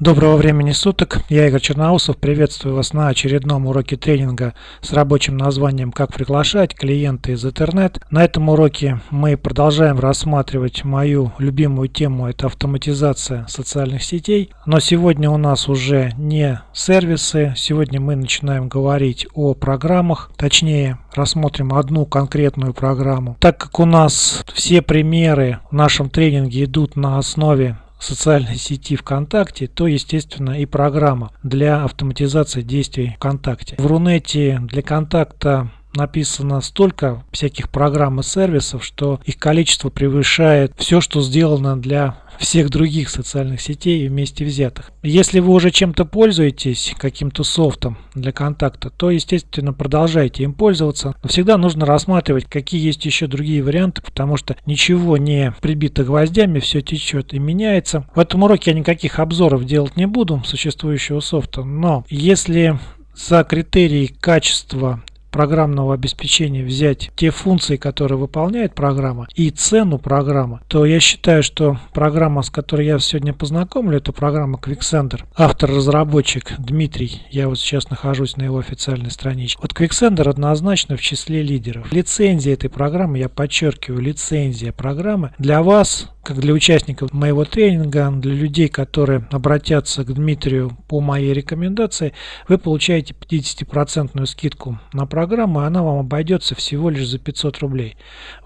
Доброго времени суток, я Игорь Черноусов, приветствую вас на очередном уроке тренинга с рабочим названием «Как приглашать клиента из интернет». На этом уроке мы продолжаем рассматривать мою любимую тему, это автоматизация социальных сетей. Но сегодня у нас уже не сервисы, сегодня мы начинаем говорить о программах, точнее рассмотрим одну конкретную программу. Так как у нас все примеры в нашем тренинге идут на основе социальной сети ВКонтакте, то, естественно, и программа для автоматизации действий ВКонтакте. В Рунете для контакта написано столько всяких программ и сервисов, что их количество превышает все, что сделано для всех других социальных сетей вместе взятых. Если вы уже чем-то пользуетесь, каким-то софтом для контакта, то, естественно, продолжайте им пользоваться. Но всегда нужно рассматривать, какие есть еще другие варианты, потому что ничего не прибито гвоздями, все течет и меняется. В этом уроке я никаких обзоров делать не буду существующего софта, но если за критерии качества программного обеспечения взять те функции, которые выполняет программа, и цену программы, то я считаю, что программа, с которой я сегодня познакомлю, это программа Quicksender. Автор-разработчик Дмитрий, я вот сейчас нахожусь на его официальной страничке. Вот Quicksender однозначно в числе лидеров. Лицензия этой программы, я подчеркиваю, лицензия программы для вас как для участников моего тренинга, для людей, которые обратятся к Дмитрию по моей рекомендации, вы получаете 50% скидку на программу, и она вам обойдется всего лишь за 500 рублей.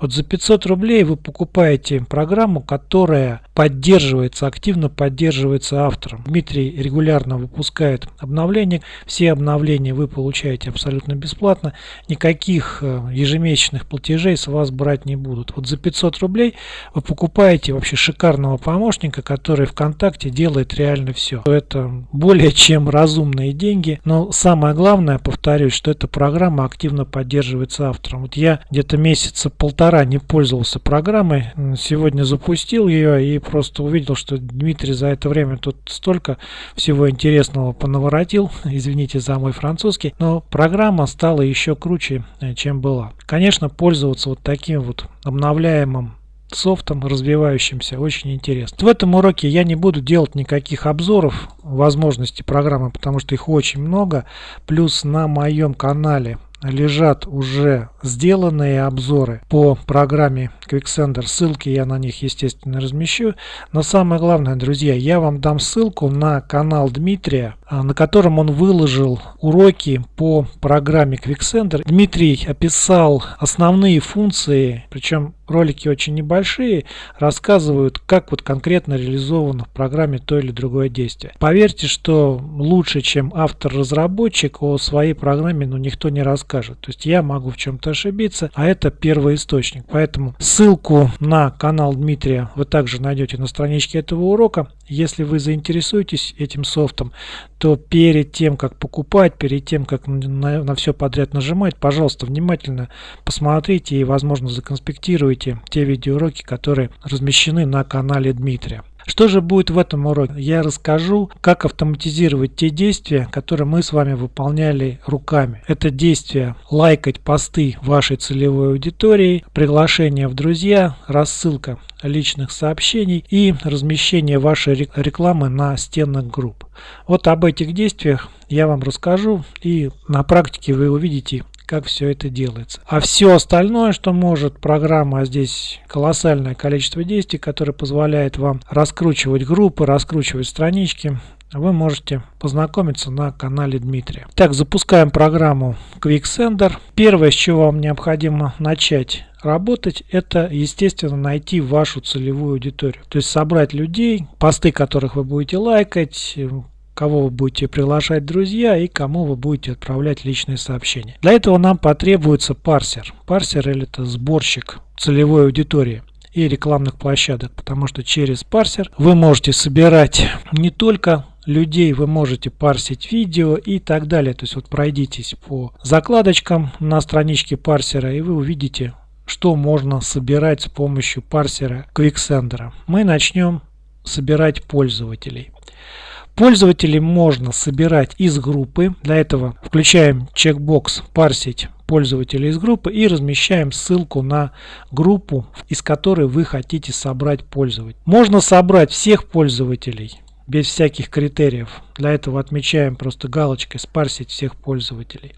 Вот за 500 рублей вы покупаете программу, которая поддерживается, активно поддерживается автором. Дмитрий регулярно выпускает обновления. Все обновления вы получаете абсолютно бесплатно. Никаких э, ежемесячных платежей с вас брать не будут. Вот за 500 рублей вы покупаете найти вообще шикарного помощника, который ВКонтакте делает реально все. Это более чем разумные деньги, но самое главное, повторюсь, что эта программа активно поддерживается автором. Вот я где-то месяца полтора не пользовался программой, сегодня запустил ее и просто увидел, что Дмитрий за это время тут столько всего интересного понаворотил, извините за мой французский, но программа стала еще круче, э, чем была. Конечно, пользоваться вот таким вот обновляемым софтом развивающимся очень интересно. В этом уроке я не буду делать никаких обзоров возможностей программы, потому что их очень много. Плюс на моем канале лежат уже сделанные обзоры по программе Quicksender. Ссылки я на них, естественно, размещу. Но самое главное, друзья, я вам дам ссылку на канал Дмитрия, а, на котором он выложил уроки по программе Quicksender. Дмитрий описал основные функции, причем ролики очень небольшие, рассказывают, как вот конкретно реализовано в программе то или другое действие. Поверьте, что лучше, чем автор-разработчик о своей программе, ну, никто не расскажет. То есть я могу в чем-то ошибиться, а это первый источник. Поэтому ссылку на канал Дмитрия вы также найдете на страничке этого урока. Если вы заинтересуетесь этим софтом, то перед тем, как покупать, перед тем, как на, на все подряд нажимать, пожалуйста, внимательно посмотрите и, возможно, законспектируйте те видеоуроки, которые размещены на канале Дмитрия. Что же будет в этом уроке? Я расскажу, как автоматизировать те действия, которые мы с вами выполняли руками. Это действия лайкать посты вашей целевой аудитории, приглашение в друзья, рассылка личных сообщений и размещение вашей рекламы на стенах групп. Вот об этих действиях я вам расскажу и на практике вы увидите как все это делается. А все остальное, что может программа, а здесь колоссальное количество действий, которое позволяет вам раскручивать группы, раскручивать странички, вы можете познакомиться на канале Дмитрия. Так, запускаем программу QuickSender. Первое, с чего вам необходимо начать работать, это, естественно, найти вашу целевую аудиторию. То есть собрать людей, посты которых вы будете лайкать, кого вы будете приглашать друзья и кому вы будете отправлять личные сообщения. Для этого нам потребуется парсер. Парсер или это сборщик целевой аудитории и рекламных площадок, потому что через парсер вы можете собирать не только людей, вы можете парсить видео и так далее. То есть вот пройдитесь по закладочкам на страничке парсера и вы увидите, что можно собирать с помощью парсера Quicksender. Мы начнем собирать пользователей. Пользователей можно собирать из группы. Для этого включаем чекбокс «Парсить пользователей из группы» и размещаем ссылку на группу, из которой вы хотите собрать пользователей. Можно собрать всех пользователей без всяких критериев. Для этого отмечаем просто галочкой «Спарсить всех пользователей».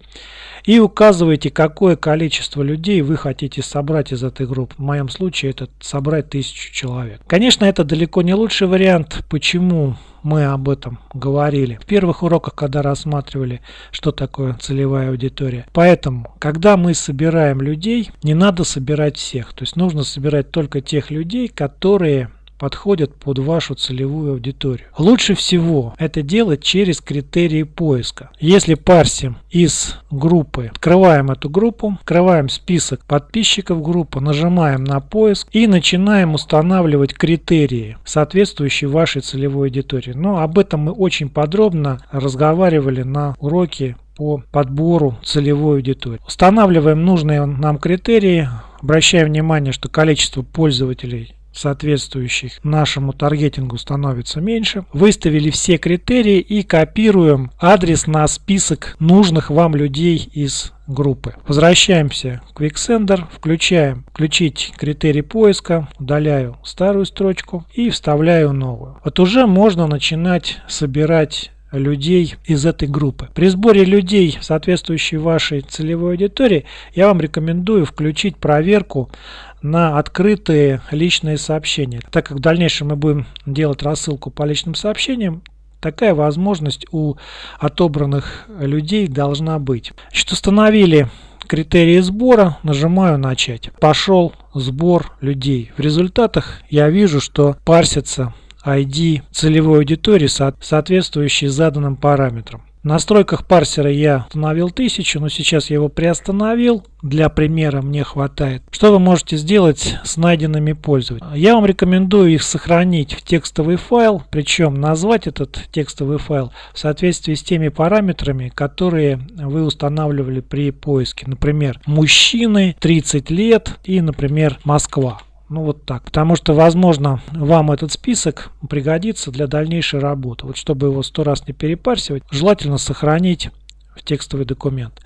И указываете, какое количество людей вы хотите собрать из этой группы. В моем случае это собрать тысячу человек. Конечно, это далеко не лучший вариант. Почему? Мы об этом говорили в первых уроках, когда рассматривали, что такое целевая аудитория. Поэтому, когда мы собираем людей, не надо собирать всех. То есть нужно собирать только тех людей, которые подходят под вашу целевую аудиторию. Лучше всего это делать через критерии поиска. Если парсим из группы, открываем эту группу, открываем список подписчиков группы, нажимаем на поиск и начинаем устанавливать критерии, соответствующие вашей целевой аудитории. Но об этом мы очень подробно разговаривали на уроке по подбору целевой аудитории. Устанавливаем нужные нам критерии, обращаем внимание, что количество пользователей соответствующих нашему таргетингу становится меньше. Выставили все критерии и копируем адрес на список нужных вам людей из группы. Возвращаемся в Quicksender, включаем включить критерий поиска, удаляю старую строчку и вставляю новую. Вот уже можно начинать собирать людей из этой группы. При сборе людей, соответствующей вашей целевой аудитории, я вам рекомендую включить проверку на открытые личные сообщения. Так как в дальнейшем мы будем делать рассылку по личным сообщениям, такая возможность у отобранных людей должна быть. Значит, установили критерии сбора, нажимаю начать. Пошел сбор людей. В результатах я вижу, что парсится ID целевой аудитории, соответствующей заданным параметрам. В настройках парсера я установил 1000, но сейчас я его приостановил. Для примера мне хватает. Что вы можете сделать с найденными пользователями? Я вам рекомендую их сохранить в текстовый файл, причем назвать этот текстовый файл в соответствии с теми параметрами, которые вы устанавливали при поиске. Например, мужчины 30 лет и, например, Москва. Ну вот так. Потому что, возможно, вам этот список пригодится для дальнейшей работы. Вот чтобы его сто раз не перепарсивать, желательно сохранить в текстовый документ.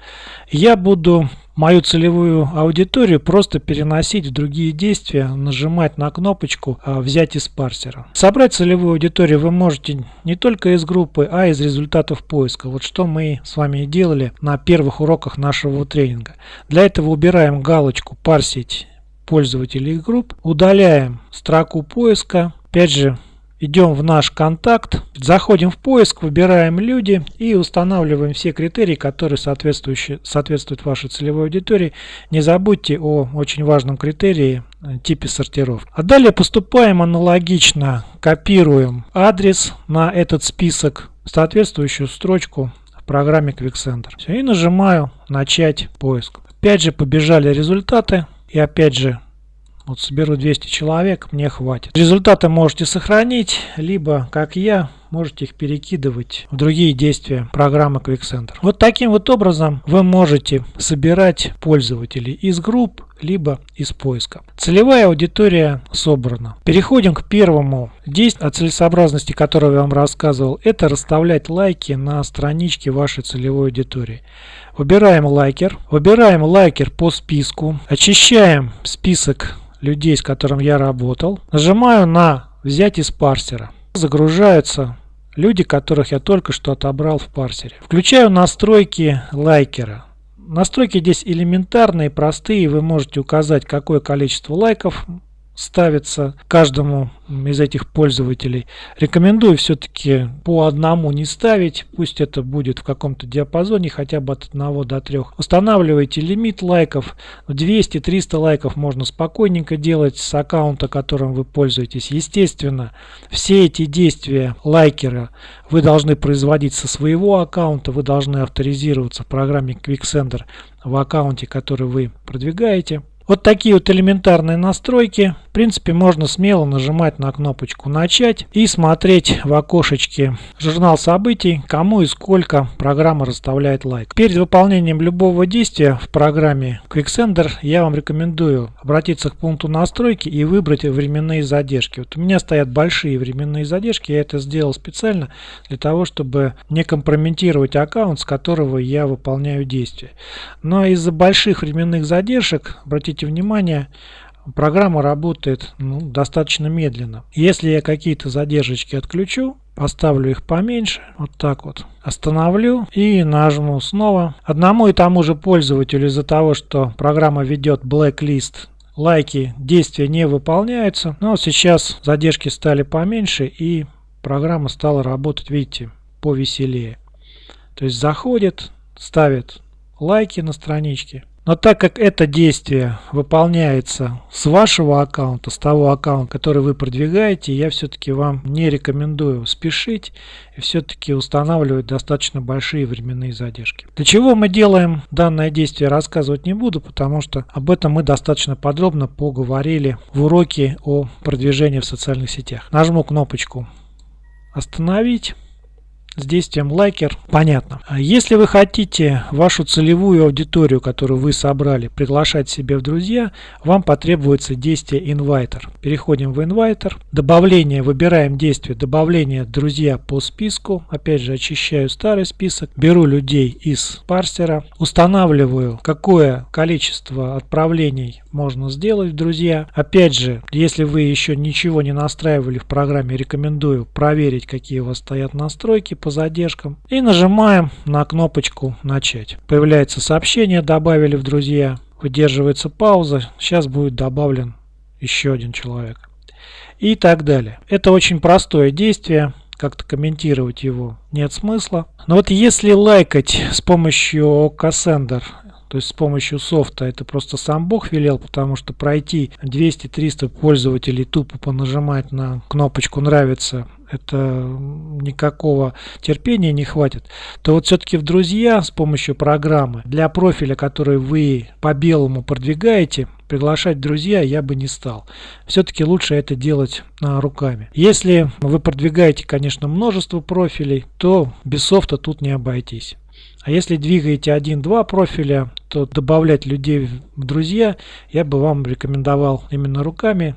Я буду мою целевую аудиторию просто переносить в другие действия, нажимать на кнопочку а, «Взять из парсера». Собрать целевую аудиторию вы можете не только из группы, а из результатов поиска. Вот что мы с вами делали на первых уроках нашего тренинга. Для этого убираем галочку «Парсить пользователей групп. Удаляем строку поиска. Опять же, идем в наш контакт, заходим в поиск, выбираем люди и устанавливаем все критерии, которые соответствуют вашей целевой аудитории. Не забудьте о очень важном критерии э, типе сортировки. А далее поступаем аналогично, копируем адрес на этот список, соответствующую строчку в программе QuickSender. Все, и нажимаю начать поиск. Опять же побежали результаты. И опять же, вот соберу 200 человек, мне хватит. Результаты можете сохранить, либо, как я, можете их перекидывать в другие действия программы QuickCenter. Вот таким вот образом вы можете собирать пользователей из групп, либо из поиска. Целевая аудитория собрана. Переходим к первому действию, о целесообразности которого я вам рассказывал. Это расставлять лайки на страничке вашей целевой аудитории. Выбираем лайкер. Выбираем лайкер по списку. Очищаем список людей, с которым я работал. Нажимаю на «Взять из парсера». Загружаются люди, которых я только что отобрал в парсере. Включаю настройки лайкера. Настройки здесь элементарные, простые. Вы можете указать, какое количество лайков ставится каждому из этих пользователей. Рекомендую все-таки по одному не ставить, пусть это будет в каком-то диапазоне, хотя бы от 1 до 3. Устанавливайте лимит лайков, 200-300 лайков можно спокойненько делать с аккаунта, которым вы пользуетесь. Естественно, все эти действия лайкера вы должны производить со своего аккаунта, вы должны авторизироваться в программе QuickSender в аккаунте, который вы продвигаете. Вот такие вот элементарные настройки. В принципе, можно смело нажимать на кнопочку «Начать» и смотреть в окошечке журнал событий, кому и сколько программа расставляет лайк. Перед выполнением любого действия в программе QuickSender я вам рекомендую обратиться к пункту настройки и выбрать временные задержки. Вот у меня стоят большие временные задержки, я это сделал специально для того, чтобы не компрометировать аккаунт, с которого я выполняю действия. Но из-за больших временных задержек, обратите обратите внимание, программа работает ну, достаточно медленно. Если я какие-то задержки отключу, поставлю их поменьше, вот так вот, остановлю и нажму снова. Одному и тому же пользователю из-за того, что программа ведет blacklist, лайки, действия не выполняются. Но сейчас задержки стали поменьше и программа стала работать, видите, повеселее. То есть заходит, ставит лайки на страничке, но так как это действие выполняется с вашего аккаунта, с того аккаунта, который вы продвигаете, я все-таки вам не рекомендую спешить и все-таки устанавливать достаточно большие временные задержки. Для чего мы делаем данное действие, рассказывать не буду, потому что об этом мы достаточно подробно поговорили в уроке о продвижении в социальных сетях. Нажму кнопочку «Остановить» с действием лайкер понятно. А если вы хотите вашу целевую аудиторию, которую вы собрали, приглашать себе в друзья, вам потребуется действие инвайтер. Переходим в инвайтер. Добавление, выбираем действие добавление друзья по списку. Опять же очищаю старый список. Беру людей из парсера. Устанавливаю, какое количество отправлений можно сделать друзья. Опять же, если вы еще ничего не настраивали в программе, рекомендую проверить, какие у вас стоят настройки по задержкам. И нажимаем на кнопочку «Начать». Появляется сообщение «Добавили в друзья». Выдерживается пауза. Сейчас будет добавлен еще один человек. И так далее. Это очень простое действие. Как-то комментировать его нет смысла. Но вот если лайкать с помощью Cassandra то есть с помощью софта это просто сам Бог велел, потому что пройти 200-300 пользователей тупо понажимать на кнопочку «Нравится» это никакого терпения не хватит, то вот все-таки в друзья с помощью программы для профиля, который вы по белому продвигаете, приглашать друзья я бы не стал. Все-таки лучше это делать а, руками. Если вы продвигаете, конечно, множество профилей, то без софта тут не обойтись. А если двигаете один-два профиля, то добавлять людей в друзья я бы вам рекомендовал именно руками,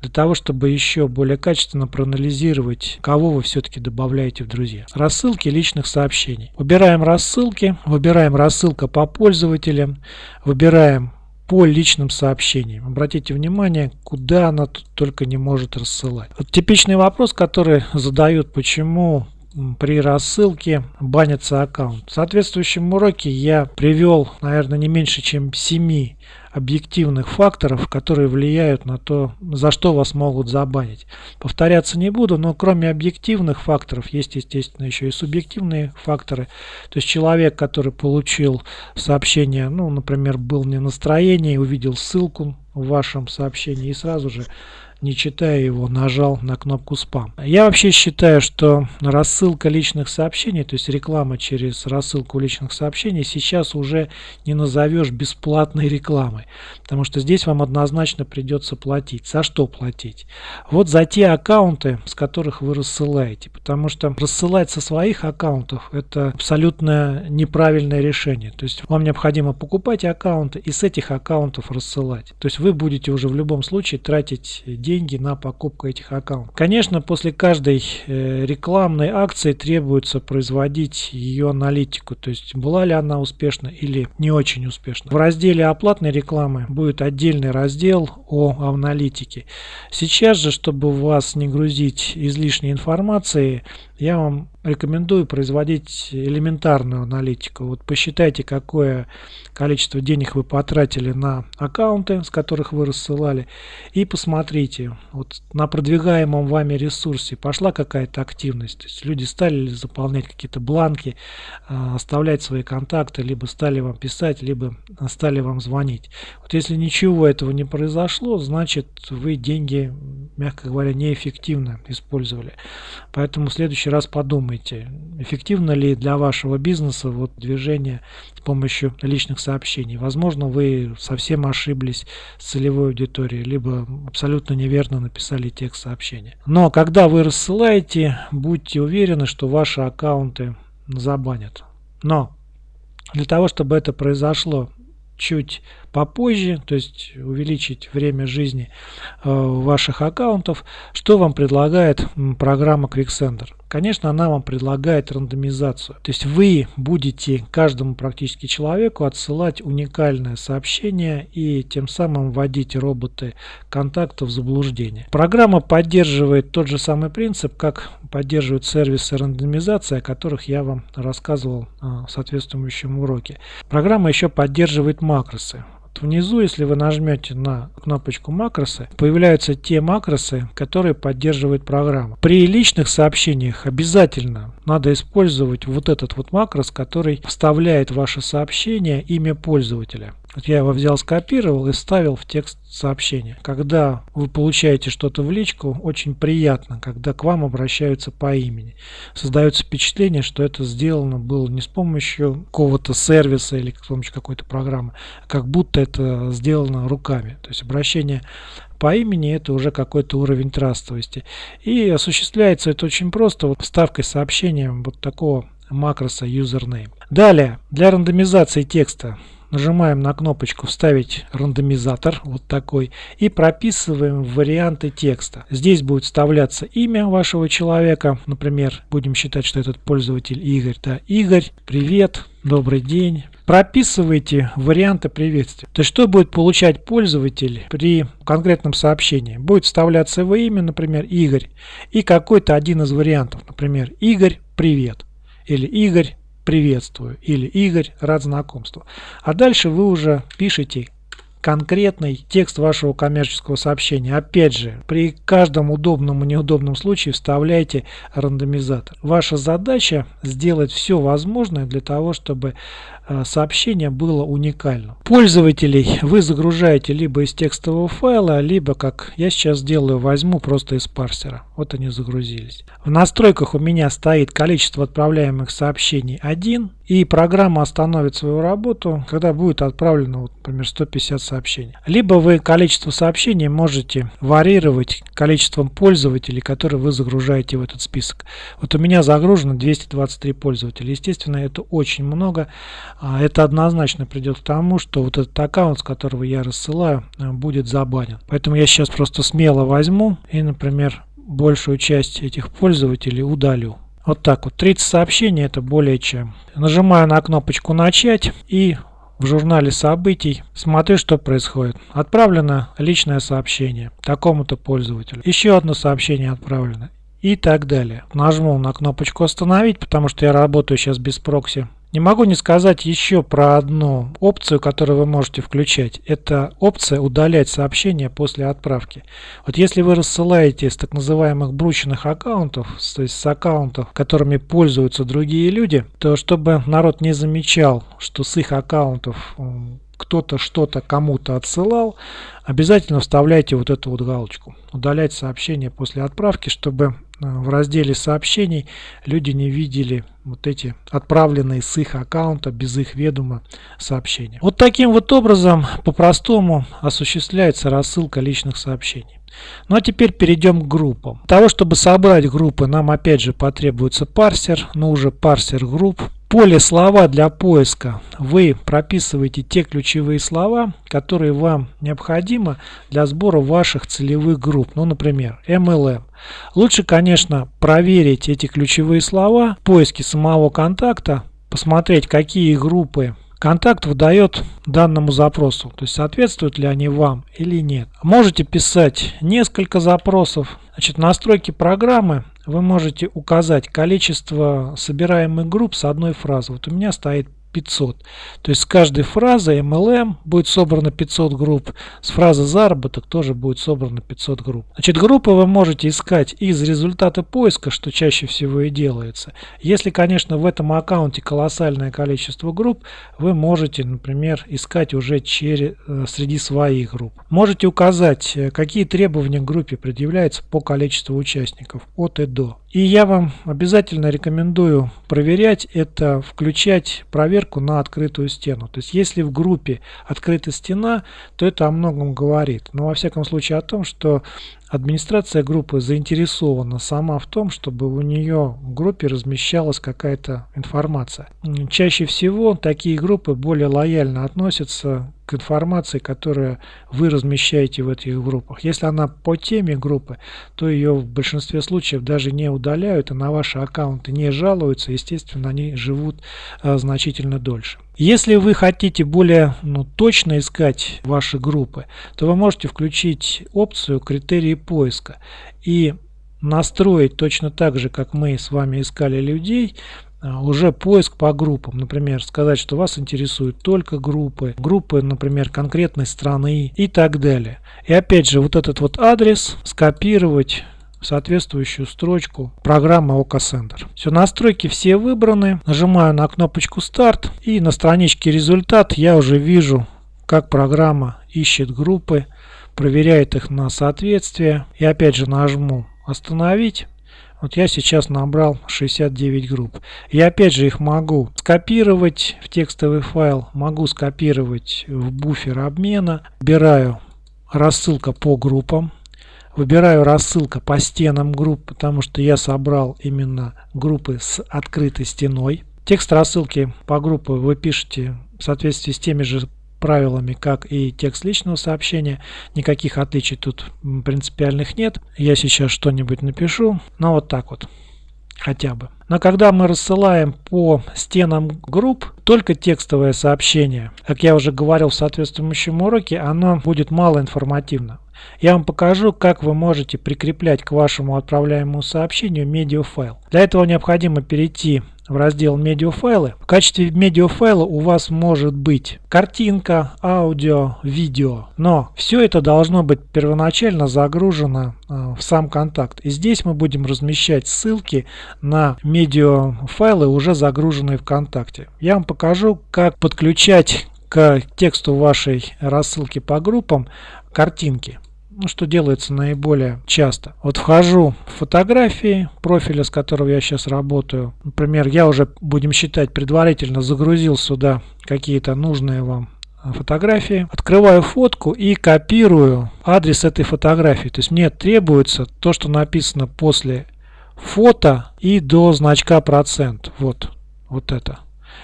для того, чтобы еще более качественно проанализировать, кого вы все-таки добавляете в друзья. Рассылки личных сообщений. Выбираем рассылки, выбираем рассылка по пользователям, выбираем по личным сообщениям. Обратите внимание, куда она тут только не может рассылать. Вот типичный вопрос, который задают, почему при рассылке банится аккаунт. В соответствующем уроке я привел, наверное, не меньше, чем 7 объективных факторов, которые влияют на то, за что вас могут забанить. Повторяться не буду, но кроме объективных факторов есть, естественно, еще и субъективные факторы. То есть человек, который получил сообщение, ну, например, был не настроение, увидел ссылку в вашем сообщении и сразу же не читая его, нажал на кнопку спам. Я вообще считаю, что рассылка личных сообщений, то есть реклама через рассылку личных сообщений, сейчас уже не назовешь бесплатной рекламой. Потому что здесь вам однозначно придется платить. За что платить? Вот за те аккаунты, с которых вы рассылаете. Потому что рассылать со своих аккаунтов это абсолютно неправильное решение. То есть вам необходимо покупать аккаунты и с этих аккаунтов рассылать. То есть вы будете уже в любом случае тратить деньги деньги на покупку этих аккаунтов. Конечно, после каждой э, рекламной акции требуется производить ее аналитику, то есть была ли она успешна или не очень успешна. В разделе оплатной рекламы будет отдельный раздел о аналитике. Сейчас же, чтобы вас не грузить излишней информацией, я вам рекомендую производить элементарную аналитику. Вот посчитайте, какое количество денег вы потратили на аккаунты, с которых вы рассылали, и посмотрите, вот на продвигаемом вами ресурсе пошла какая-то активность. То есть люди стали заполнять какие-то бланки, а, оставлять свои контакты, либо стали вам писать, либо стали вам звонить. Вот если ничего этого не произошло, значит вы деньги, мягко говоря, неэффективно использовали. Поэтому в следующий раз подумайте, эффективно ли для вашего бизнеса вот движение с помощью личных сообщений. Возможно, вы совсем ошиблись с целевой аудиторией, либо абсолютно неверно написали текст сообщения. Но когда вы рассылаете, будьте уверены, что ваши аккаунты забанят. Но для того, чтобы это произошло чуть попозже, то есть увеличить время жизни э, ваших аккаунтов. Что вам предлагает программа QuickSender? Конечно, она вам предлагает рандомизацию. То есть вы будете каждому практически человеку отсылать уникальное сообщение и тем самым вводить роботы контакта в заблуждение. Программа поддерживает тот же самый принцип, как поддерживают сервисы рандомизации, о которых я вам рассказывал а, в соответствующем уроке. Программа еще поддерживает макросы. Вот внизу, если вы нажмете на кнопочку макросы, появляются те макросы, которые поддерживает программа. При личных сообщениях обязательно надо использовать вот этот вот макрос, который вставляет ваше сообщение имя пользователя. Вот я его взял, скопировал и вставил в текст сообщения. Когда вы получаете что-то в личку, очень приятно, когда к вам обращаются по имени. Создается впечатление, что это сделано было не с помощью какого-то сервиса или с помощью какой-то программы, а как будто это сделано руками. То есть обращение по имени это уже какой-то уровень трастовости. И осуществляется это очень просто вот вставкой сообщения вот такого макроса username. Далее, для рандомизации текста нажимаем на кнопочку «Вставить рандомизатор», вот такой, и прописываем варианты текста. Здесь будет вставляться имя вашего человека, например, будем считать, что этот пользователь Игорь. Да, Игорь, привет, добрый день. Прописывайте варианты приветствия. То есть, что будет получать пользователь при конкретном сообщении? Будет вставляться его имя, например, Игорь, и какой-то один из вариантов, например, Игорь, привет, или Игорь, приветствую или Игорь, рад знакомству. А дальше вы уже пишете конкретный текст вашего коммерческого сообщения. Опять же, при каждом удобном и неудобном случае вставляйте рандомизатор. Ваша задача сделать все возможное для того, чтобы Э, сообщение было уникальным. Пользователей вы загружаете либо из текстового файла, либо, как я сейчас делаю, возьму просто из парсера. Вот они загрузились. В настройках у меня стоит количество отправляемых сообщений 1, и программа остановит свою работу, когда будет отправлено, например, 150 сообщений. Либо вы количество сообщений можете варьировать количеством пользователей, которые вы загружаете в этот список. Вот у меня загружено 223 пользователя. Естественно, это очень много. А это однозначно придет к тому, что вот этот аккаунт, с которого я рассылаю, э, будет забанен. Поэтому я сейчас просто смело возьму и, например, большую часть этих пользователей удалю. Вот так вот. 30 сообщений это более чем. Нажимаю на кнопочку «Начать» и в журнале событий смотрю, что происходит. Отправлено личное сообщение такому-то пользователю. Еще одно сообщение отправлено и так далее. Нажму на кнопочку «Остановить», потому что я работаю сейчас без прокси. Не могу не сказать еще про одну опцию, которую вы можете включать. Это опция удалять сообщения после отправки. Вот если вы рассылаете с так называемых брученных аккаунтов, то есть с аккаунтов, которыми пользуются другие люди, то чтобы народ не замечал, что с их аккаунтов кто-то что-то кому-то отсылал, обязательно вставляйте вот эту вот галочку. Удалять сообщения после отправки, чтобы в разделе сообщений люди не видели вот эти отправленные с их аккаунта без их ведома сообщения. Вот таким вот образом по-простому осуществляется рассылка личных сообщений. Ну а теперь перейдем к группам. Для того, чтобы собрать группы, нам опять же потребуется парсер, но уже парсер групп поле слова для поиска вы прописываете те ключевые слова, которые вам необходимы для сбора ваших целевых групп. Ну, например, MLM. Лучше, конечно, проверить эти ключевые слова в поиске самого контакта, посмотреть, какие группы контакт выдает данному запросу, то есть соответствуют ли они вам или нет. Можете писать несколько запросов. Значит, настройки программы вы можете указать количество собираемых групп с одной фразы. Вот у меня стоит 500. То есть с каждой фразой MLM будет собрано 500 групп, с фразы заработок тоже будет собрано 500 групп. Значит, группы вы можете искать из результата поиска, что чаще всего и делается. Если, конечно, в этом аккаунте колоссальное количество групп, вы можете, например, искать уже через, э, среди своих групп. Можете указать, э, какие требования к группе предъявляются по количеству участников от и до. И я вам обязательно рекомендую проверять это, включать проверку на открытую стену. То есть если в группе открыта стена, то это о многом говорит. Но во всяком случае о том, что администрация группы заинтересована сама в том, чтобы у нее в группе размещалась какая-то информация. Чаще всего такие группы более лояльно относятся к информации, которую вы размещаете в этих группах. Если она по теме группы, то ее в большинстве случаев даже не удаляют и на ваши аккаунты не жалуются. Естественно, они живут а, значительно дольше. Если вы хотите более ну, точно искать ваши группы, то вы можете включить опцию критерии поиска и настроить точно так же, как мы с вами искали людей, а, уже поиск по группам. Например, сказать, что вас интересуют только группы, группы, например, конкретной страны и так далее. И опять же, вот этот вот адрес скопировать соответствующую строчку программы OCA Все, настройки все выбраны. Нажимаю на кнопочку старт и на страничке результат я уже вижу, как программа ищет группы, проверяет их на соответствие. И опять же нажму остановить. Вот я сейчас набрал 69 групп. Я опять же их могу скопировать в текстовый файл, могу скопировать в буфер обмена. Выбираю рассылка по группам. Выбираю рассылка по стенам групп, потому что я собрал именно группы с открытой стеной. Текст рассылки по группе вы пишете в соответствии с теми же правилами, как и текст личного сообщения. Никаких отличий тут принципиальных нет. Я сейчас что-нибудь напишу. Но вот так вот хотя бы. Но когда мы рассылаем по стенам групп только текстовое сообщение, как я уже говорил в соответствующем уроке, оно будет мало информативно. Я вам покажу, как вы можете прикреплять к вашему отправляемому сообщению медиафайл. Для этого необходимо перейти в раздел медиафайлы. В качестве медиафайла у вас может быть картинка, аудио, видео. Но все это должно быть первоначально загружено э, в сам контакт. И здесь мы будем размещать ссылки на медиафайлы, уже загруженные в контакте. Я вам покажу, как подключать к тексту вашей рассылки по группам картинки ну, что делается наиболее часто. Вот вхожу в фотографии профиля, с которого я сейчас работаю. Например, я уже, будем считать, предварительно загрузил сюда какие-то нужные вам фотографии. Открываю фотку и копирую адрес этой фотографии. То есть мне требуется то, что написано после фото и до значка процент. Вот, вот это.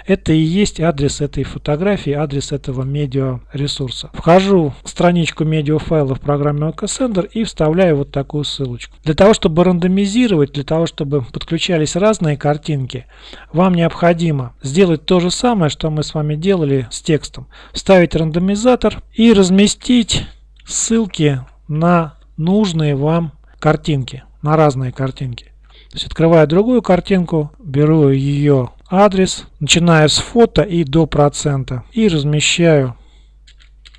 Это и есть адрес этой фотографии, адрес этого медиаресурса. Вхожу в страничку медиафайла в программе OKSender и вставляю вот такую ссылочку. Для того, чтобы рандомизировать, для того, чтобы подключались разные картинки, вам необходимо сделать то же самое, что мы с вами делали с текстом. Вставить рандомизатор и разместить ссылки на нужные вам картинки, на разные картинки. То есть открываю другую картинку, беру ее адрес, начиная с фото и до процента. И размещаю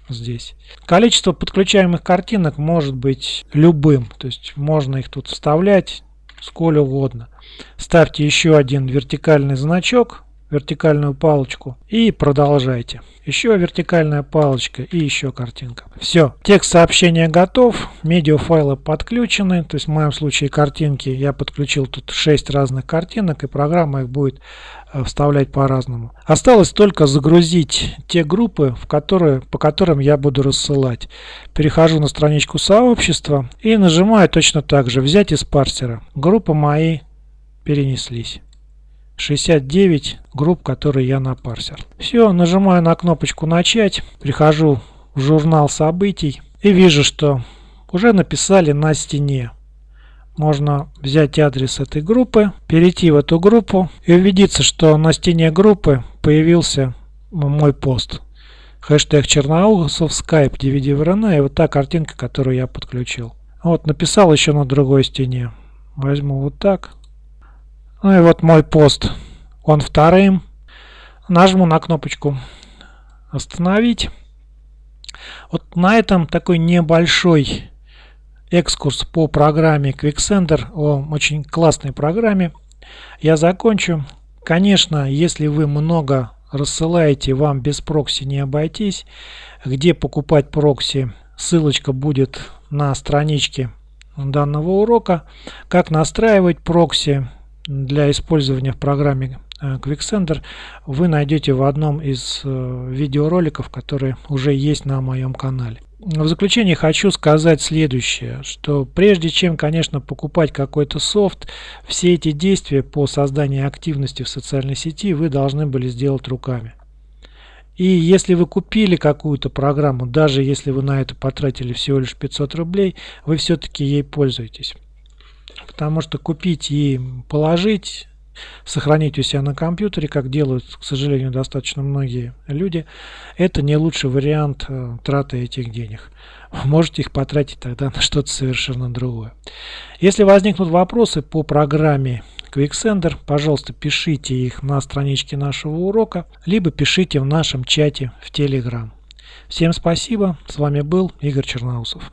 здесь. Количество подключаемых картинок может быть любым. То есть можно их тут вставлять сколь угодно. Ставьте еще один вертикальный значок вертикальную палочку и продолжайте. Еще вертикальная палочка и еще картинка. Все, текст сообщения готов, медиафайлы подключены, то есть в моем случае картинки, я подключил тут 6 разных картинок и программа их будет э, вставлять по-разному. Осталось только загрузить те группы, в которые, по которым я буду рассылать. Перехожу на страничку сообщества и нажимаю точно так же «Взять из парсера». Группы мои перенеслись. 69 групп, которые я напарсил. Все, нажимаю на кнопочку «Начать», прихожу в журнал событий и вижу, что уже написали на стене. Можно взять адрес этой группы, перейти в эту группу и убедиться, что на стене группы появился мой пост. Хэштег Черноусов, Skype, DVD VRN и вот та картинка, которую я подключил. Вот, написал еще на другой стене. Возьму вот так. Ну и вот мой пост. Он вторым. Нажму на кнопочку «Остановить». Вот на этом такой небольшой экскурс по программе QuickSender, о очень классной программе, я закончу. Конечно, если вы много рассылаете, вам без прокси не обойтись. Где покупать прокси, ссылочка будет на страничке данного урока. Как настраивать прокси, для использования в программе э, QuickSender вы найдете в одном из э, видеороликов, которые уже есть на моем канале. в заключение хочу сказать следующее, что прежде чем, конечно, покупать какой-то софт, все эти действия по созданию активности в социальной сети вы должны были сделать руками. И если вы купили какую-то программу, даже если вы на это потратили всего лишь 500 рублей, вы все-таки ей пользуетесь. Потому что купить и положить сохранить у себя на компьютере, как делают, к сожалению, достаточно многие люди, это не лучший вариант э, траты этих денег. Можете их потратить тогда на что-то совершенно другое. Если возникнут вопросы по программе QuickSender, пожалуйста, пишите их на страничке нашего урока, либо пишите в нашем чате в Telegram. Всем спасибо, с вами был Игорь Черноусов.